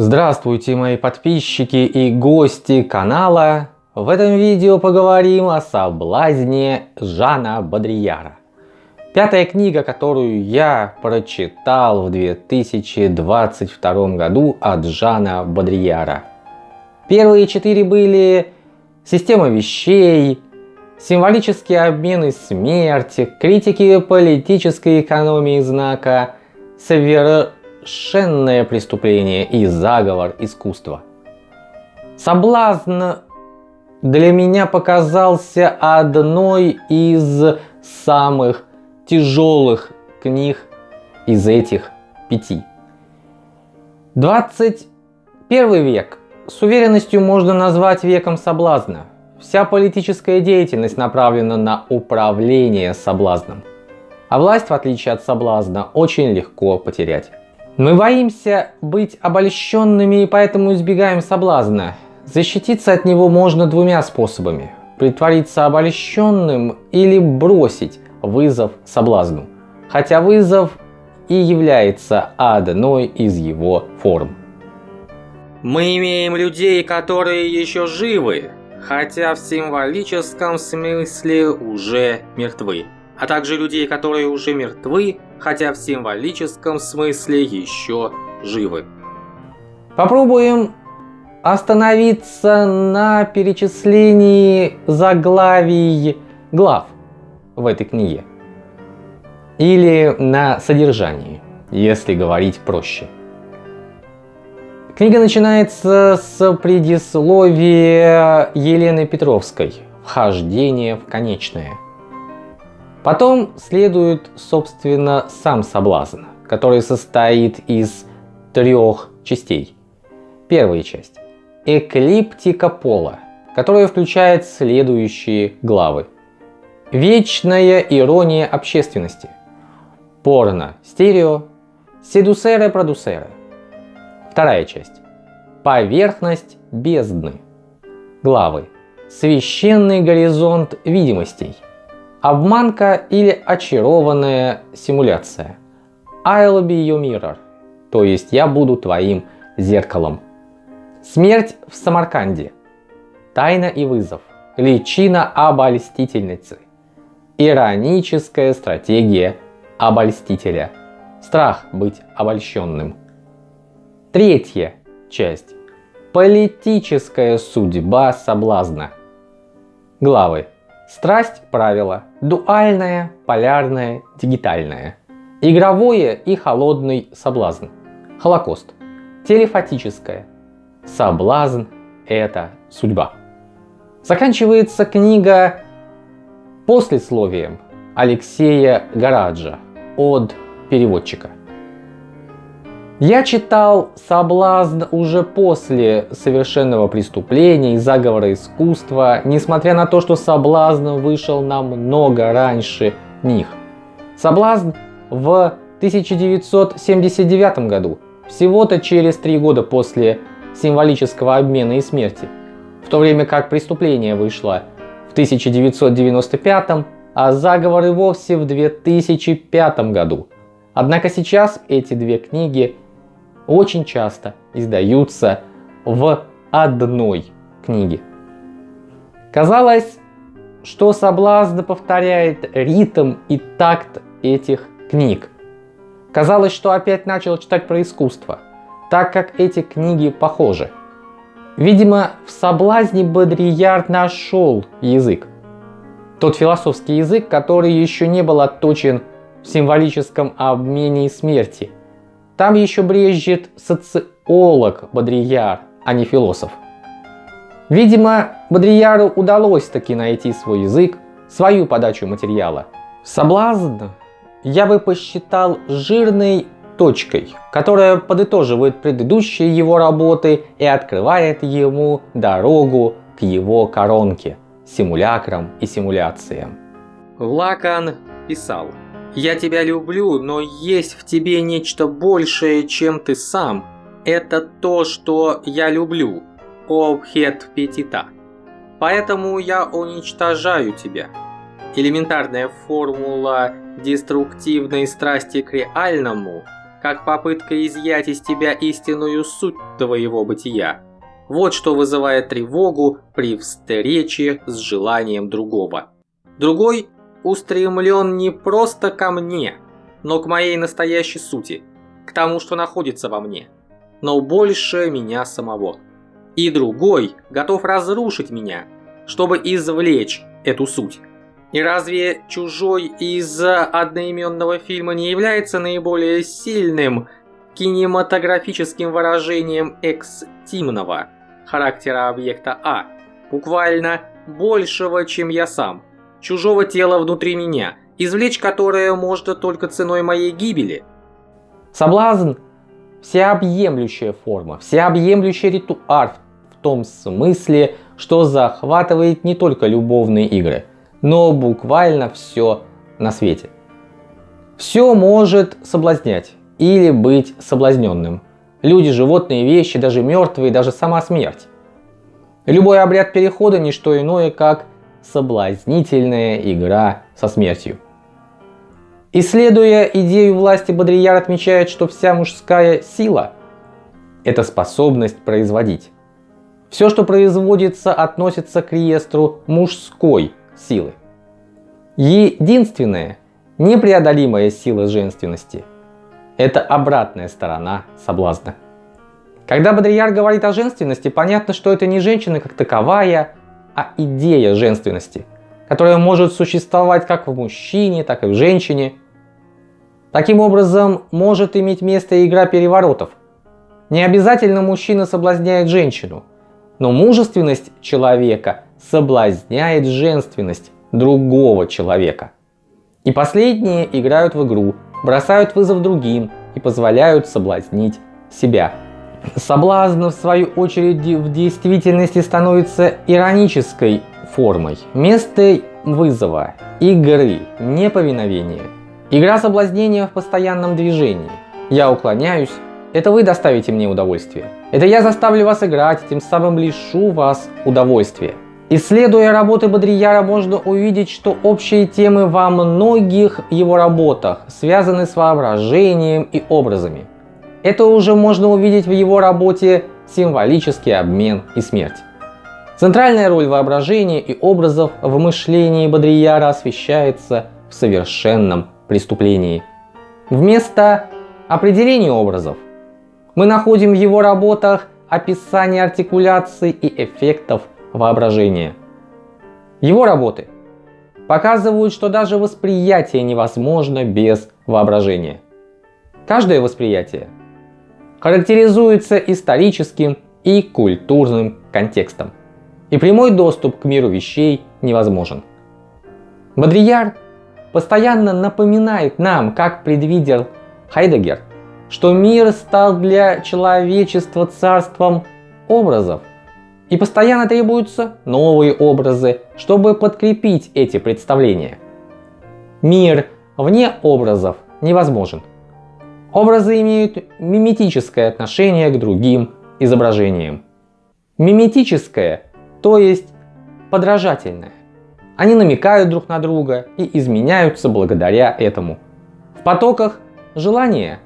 Здравствуйте мои подписчики и гости канала. В этом видео поговорим о соблазне Жана Бодрияра. Пятая книга, которую я прочитал в 2022 году от Жана Бодрияра. Первые четыре были «Система вещей», «Символические обмены смерти», «Критики политической экономии знака», «Совершенство совершенное преступление и заговор искусства. Соблазн для меня показался одной из самых тяжелых книг из этих пяти. 21 век с уверенностью можно назвать веком соблазна. Вся политическая деятельность направлена на управление соблазном. А власть, в отличие от соблазна, очень легко потерять. Мы боимся быть обольщенными и поэтому избегаем соблазна. Защититься от него можно двумя способами. Притвориться обольщенным или бросить вызов соблазну. Хотя вызов и является одной из его форм. Мы имеем людей, которые еще живы, хотя в символическом смысле уже мертвы а также людей, которые уже мертвы, хотя в символическом смысле еще живы. Попробуем остановиться на перечислении заглавий глав в этой книге. Или на содержании, если говорить проще. Книга начинается с предисловия Елены Петровской «Вхождение в конечное». Потом следует, собственно, сам соблазн, который состоит из трех частей. Первая часть – эклиптика пола, которая включает следующие главы. Вечная ирония общественности. Порно, стерео, седусеры, продусеры. Вторая часть. Поверхность бездны. Главы. Священный горизонт видимостей – Обманка или очарованная симуляция. I'll be your mirror. То есть я буду твоим зеркалом. Смерть в Самарканде. Тайна и вызов. Личина обольстительницы. Ироническая стратегия обольстителя. Страх быть обольщенным. Третья часть. Политическая судьба соблазна. Главы Страсть правила дуальное, полярное, дигитальное. Игровое и холодный соблазн. Холокост. Телефатическое. Соблазн – это судьба. Заканчивается книга послесловием Алексея Гараджа от переводчика. Я читал «Соблазн» уже после совершенного преступления и заговора искусства, несмотря на то, что «Соблазн» вышел намного раньше них. «Соблазн» в 1979 году, всего-то через три года после символического обмена и смерти, в то время как «Преступление» вышло в 1995, а «Заговор» и вовсе в 2005 году. Однако сейчас эти две книги – очень часто издаются в одной книге. Казалось, что соблазн повторяет ритм и такт этих книг. Казалось, что опять начал читать про искусство, так как эти книги похожи. Видимо, в соблазне Бодрияр нашел язык. Тот философский язык, который еще не был отточен в символическом обмене смерти – там еще брежет социолог Бодрияр, а не философ. Видимо, Бодрияру удалось таки найти свой язык, свою подачу материала. Соблазн я бы посчитал жирной точкой, которая подытоживает предыдущие его работы и открывает ему дорогу к его коронке, симулякрам и симуляциям. Лакан писал я тебя люблю, но есть в тебе нечто большее, чем ты сам. Это то, что я люблю. Обхет Петита. Поэтому я уничтожаю тебя. Элементарная формула деструктивной страсти к реальному как попытка изъять из тебя истинную суть твоего бытия. Вот что вызывает тревогу при встрече с желанием другого. Другой устремлен не просто ко мне, но к моей настоящей сути, к тому, что находится во мне, но больше меня самого. И другой готов разрушить меня, чтобы извлечь эту суть. И разве «Чужой» из одноименного фильма не является наиболее сильным кинематографическим выражением экстимного характера объекта А, буквально большего, чем я сам, чужого тела внутри меня, извлечь которое можно только ценой моей гибели? Соблазн – всеобъемлющая форма, всеобъемлющий ритуар в том смысле, что захватывает не только любовные игры – но буквально все на свете. Все может соблазнять или быть соблазненным. Люди, животные, вещи, даже мертвые, даже сама смерть. Любой обряд перехода не что иное, как соблазнительная игра со смертью. Исследуя идею власти, Бодрияр отмечает, что вся мужская сила – это способность производить. Все, что производится, относится к реестру мужской силы. Единственная непреодолимая сила женственности – это обратная сторона соблазна. Когда Бодрияр говорит о женственности, понятно, что это не женщина как таковая, а идея женственности, которая может существовать как в мужчине, так и в женщине. Таким образом, может иметь место игра переворотов. Не обязательно мужчина соблазняет женщину, но мужественность человека соблазняет женственность другого человека. И последние играют в игру, бросают вызов другим и позволяют соблазнить себя. Соблазн, в свою очередь, в действительности становится иронической формой. Вместо вызова, игры, неповиновения. Игра соблазнения в постоянном движении. Я уклоняюсь, это вы доставите мне удовольствие. Это я заставлю вас играть, тем самым лишу вас удовольствия. Исследуя работы Бодрияра, можно увидеть, что общие темы во многих его работах связаны с воображением и образами. Это уже можно увидеть в его работе «Символический обмен и смерть». Центральная роль воображения и образов в мышлении Бодрияра освещается в совершенном преступлении. Вместо определения образов мы находим в его работах описание артикуляций и эффектов воображения. Его работы показывают, что даже восприятие невозможно без воображения. Каждое восприятие характеризуется историческим и культурным контекстом, и прямой доступ к миру вещей невозможен. Бодрияр постоянно напоминает нам, как предвидел Хайдегер, что мир стал для человечества царством образов, и постоянно требуются новые образы, чтобы подкрепить эти представления. Мир вне образов невозможен. Образы имеют миметическое отношение к другим изображениям. Миметическое, то есть подражательное. Они намекают друг на друга и изменяются благодаря этому. В потоках желания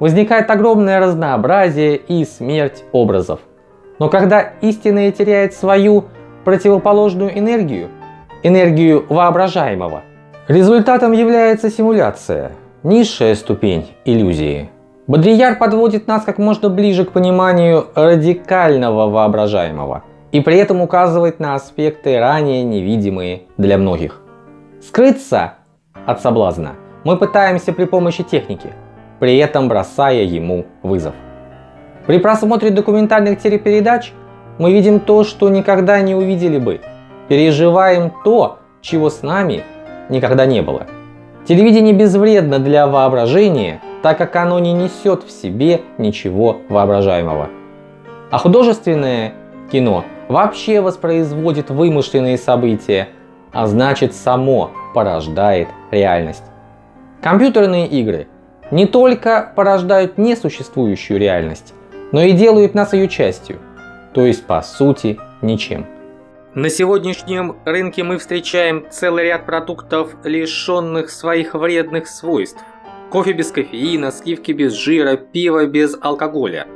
возникает огромное разнообразие и смерть образов – но когда истинное теряет свою противоположную энергию, энергию воображаемого, результатом является симуляция, низшая ступень иллюзии. Бодрияр подводит нас как можно ближе к пониманию радикального воображаемого и при этом указывает на аспекты ранее невидимые для многих. Скрыться от соблазна мы пытаемся при помощи техники, при этом бросая ему вызов. При просмотре документальных телепередач мы видим то, что никогда не увидели бы. Переживаем то, чего с нами никогда не было. Телевидение безвредно для воображения, так как оно не несет в себе ничего воображаемого. А художественное кино вообще воспроизводит вымышленные события, а значит само порождает реальность. Компьютерные игры не только порождают несуществующую реальность, но и делают нас ее частью, то есть по сути ничем. На сегодняшнем рынке мы встречаем целый ряд продуктов, лишенных своих вредных свойств. Кофе без кофеина, сливки без жира, пиво без алкоголя.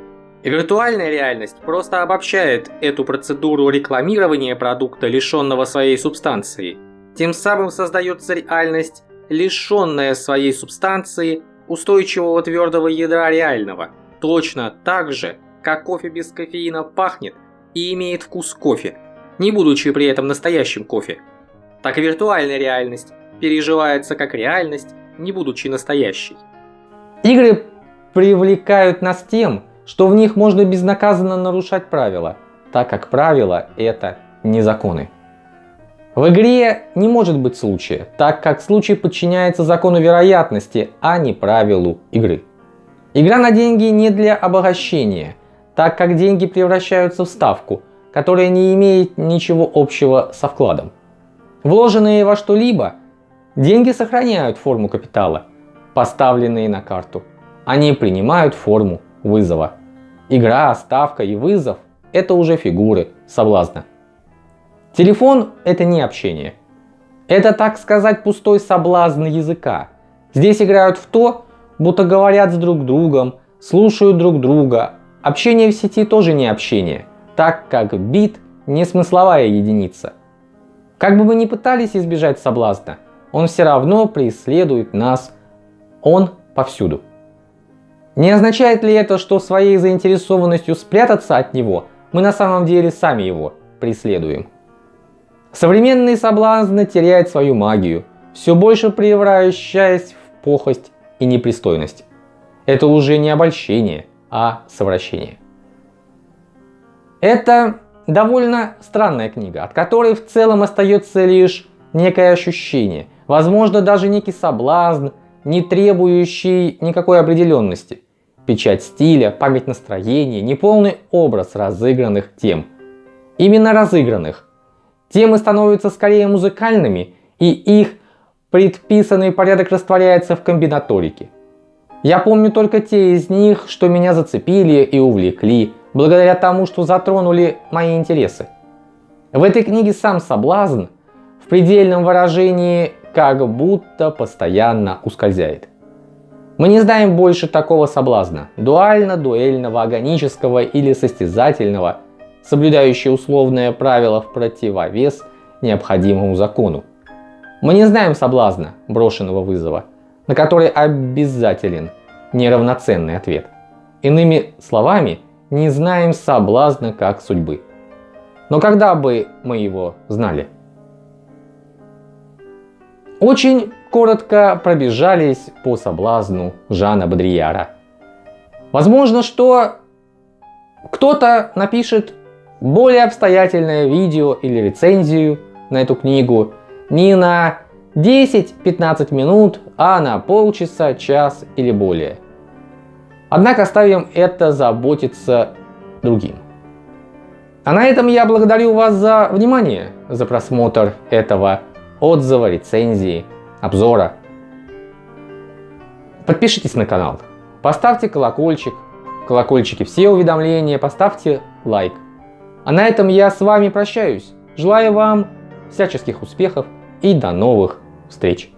Виртуальная реальность просто обобщает эту процедуру рекламирования продукта, лишенного своей субстанции. Тем самым создается реальность, лишенная своей субстанции, устойчивого твердого ядра реального. Точно так же, как кофе без кофеина пахнет и имеет вкус кофе, не будучи при этом настоящим кофе. Так и виртуальная реальность переживается как реальность, не будучи настоящей. Игры привлекают нас тем, что в них можно безнаказанно нарушать правила, так как правила это не законы. В игре не может быть случая, так как случай подчиняется закону вероятности, а не правилу игры. Игра на деньги не для обогащения, так как деньги превращаются в ставку, которая не имеет ничего общего со вкладом. Вложенные во что-либо, деньги сохраняют форму капитала, поставленные на карту. Они принимают форму вызова. Игра, ставка и вызов – это уже фигуры соблазна. Телефон – это не общение. Это, так сказать, пустой соблазн языка. Здесь играют в то, будто говорят с друг другом, слушают друг друга. Общение в сети тоже не общение, так как бит не смысловая единица. Как бы мы ни пытались избежать соблазна, он все равно преследует нас. Он повсюду. Не означает ли это, что своей заинтересованностью спрятаться от него, мы на самом деле сами его преследуем? Современный соблазн теряет свою магию, все больше превращаясь в похость и непристойность. Это уже не обольщение, а совращение. Это довольно странная книга, от которой в целом остается лишь некое ощущение, возможно даже некий соблазн, не требующий никакой определенности. Печать стиля, память настроения, неполный образ разыгранных тем. Именно разыгранных, Темы становятся скорее музыкальными, и их предписанный порядок растворяется в комбинаторике. Я помню только те из них, что меня зацепили и увлекли, благодаря тому, что затронули мои интересы. В этой книге сам соблазн в предельном выражении как будто постоянно ускользает. Мы не знаем больше такого соблазна, дуально-дуэльного, агонического или состязательного, соблюдающие условное правило в противовес необходимому закону. Мы не знаем соблазна брошенного вызова, на который обязателен неравноценный ответ. Иными словами, не знаем соблазна как судьбы. Но когда бы мы его знали? Очень коротко пробежались по соблазну Жана Бодрияра. Возможно, что кто-то напишет более обстоятельное видео или рецензию на эту книгу не на 10-15 минут, а на полчаса, час или более. Однако оставим это заботиться другим. А на этом я благодарю вас за внимание, за просмотр этого отзыва, рецензии, обзора. Подпишитесь на канал, поставьте колокольчик, колокольчики все уведомления, поставьте лайк. А на этом я с вами прощаюсь. Желаю вам всяческих успехов и до новых встреч.